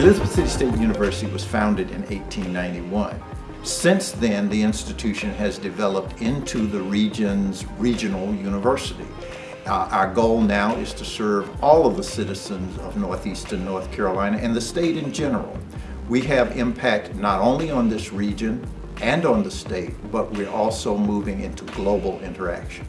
Elizabeth City State University was founded in 1891. Since then, the institution has developed into the region's regional university. Uh, our goal now is to serve all of the citizens of Northeastern North Carolina and the state in general. We have impact not only on this region and on the state, but we're also moving into global interaction.